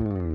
Hmm.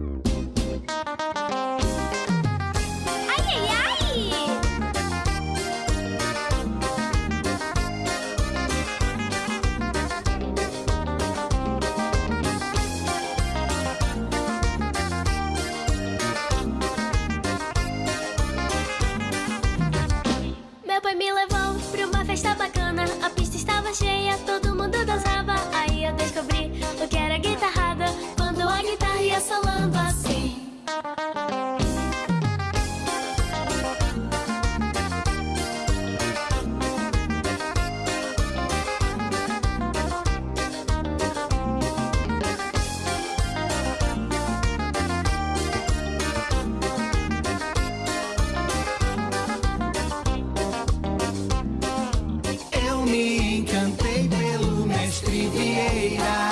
Vieira.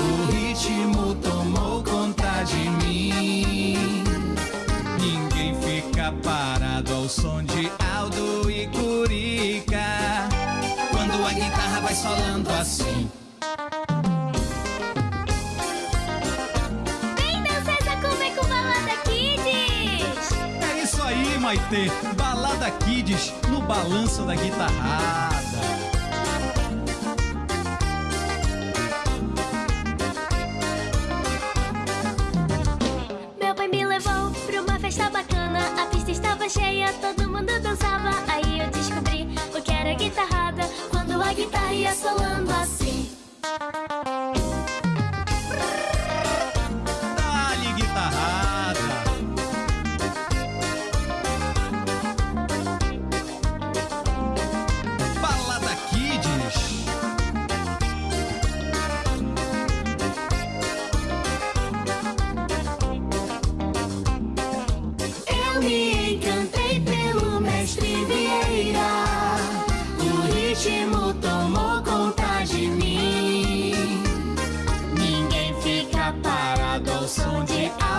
O ritmo tomou conta de mim. Ninguém fica parado ao som de Aldo e Curica. Quando a guitarra vai solando assim. Vem dançar essa cumbia com balada kids É isso aí, Maitê. Balada Kids no balanço da guitarrada. me encantei pelo mestre Vieira. O ritmo tomou conta de mim. Ninguém fica parado ao som de ar.